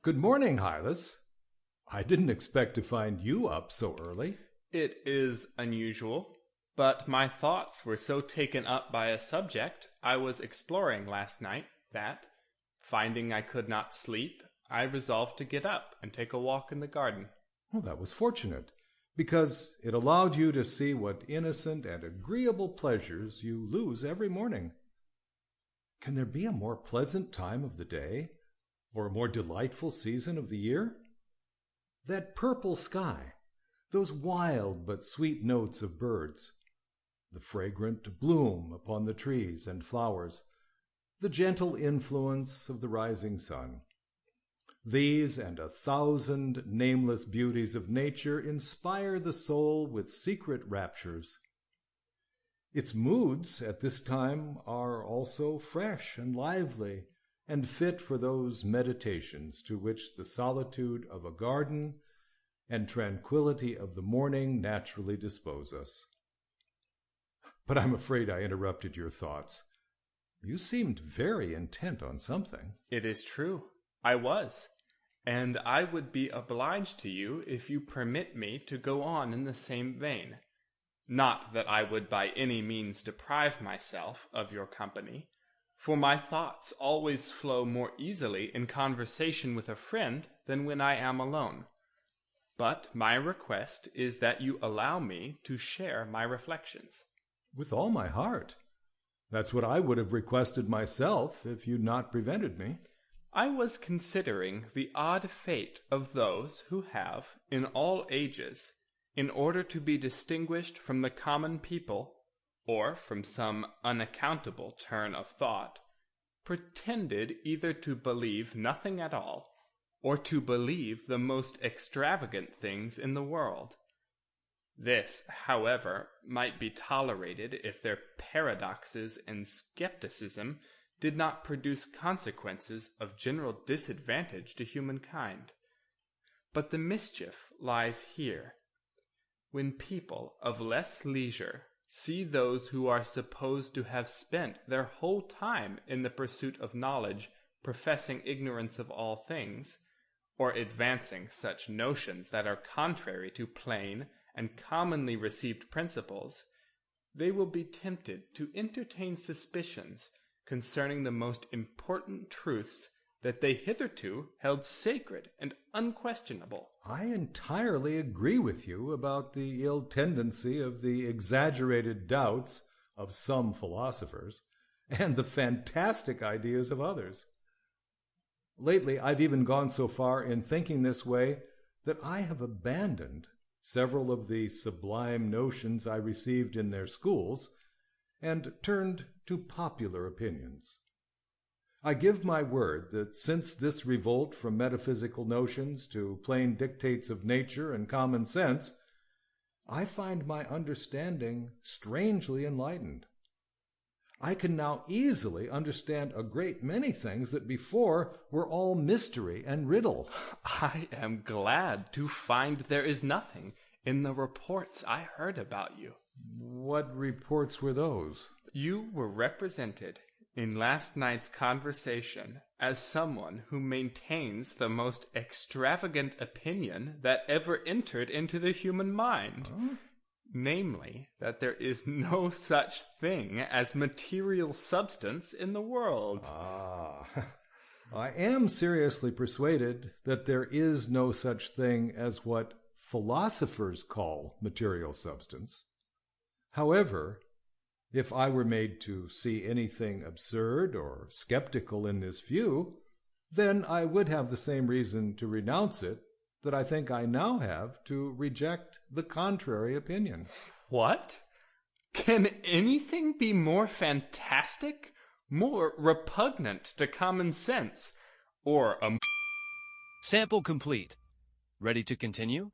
Good morning, Hylas. I didn't expect to find you up so early. It is unusual, but my thoughts were so taken up by a subject I was exploring last night that, finding I could not sleep, I resolved to get up and take a walk in the garden. Well, that was fortunate, because it allowed you to see what innocent and agreeable pleasures you lose every morning. Can there be a more pleasant time of the day, or a more delightful season of the year? That purple sky, those wild but sweet notes of birds, the fragrant bloom upon the trees and flowers, the gentle influence of the rising sun. These and a thousand nameless beauties of nature inspire the soul with secret raptures. Its moods at this time are also fresh and lively, and fit for those meditations to which the solitude of a garden and tranquillity of the morning naturally dispose us. But I'm afraid I interrupted your thoughts. You seemed very intent on something. It is true. I was. And I would be obliged to you if you permit me to go on in the same vein. Not that I would by any means deprive myself of your company, for my thoughts always flow more easily in conversation with a friend than when I am alone. But my request is that you allow me to share my reflections. With all my heart. That's what I would have requested myself if you'd not prevented me. I was considering the odd fate of those who have, in all ages, in order to be distinguished from the common people, or from some unaccountable turn of thought, pretended either to believe nothing at all, or to believe the most extravagant things in the world. This, however, might be tolerated if their paradoxes and skepticism did not produce consequences of general disadvantage to humankind. But the mischief lies here when people of less leisure see those who are supposed to have spent their whole time in the pursuit of knowledge professing ignorance of all things, or advancing such notions that are contrary to plain and commonly received principles, they will be tempted to entertain suspicions concerning the most important truths that they hitherto held sacred and unquestionable. I entirely agree with you about the ill tendency of the exaggerated doubts of some philosophers and the fantastic ideas of others. Lately, I've even gone so far in thinking this way that I have abandoned several of the sublime notions I received in their schools and turned to popular opinions. I give my word that since this revolt from metaphysical notions to plain dictates of nature and common sense, I find my understanding strangely enlightened. I can now easily understand a great many things that before were all mystery and riddle. I am glad to find there is nothing in the reports I heard about you. What reports were those? You were represented in last night's conversation as someone who maintains the most extravagant opinion that ever entered into the human mind. Huh? Namely, that there is no such thing as material substance in the world. Ah, I am seriously persuaded that there is no such thing as what philosophers call material substance. However, if I were made to see anything absurd or skeptical in this view, then I would have the same reason to renounce it that I think I now have to reject the contrary opinion. What? Can anything be more fantastic, more repugnant to common sense, or a. Sample complete. Ready to continue?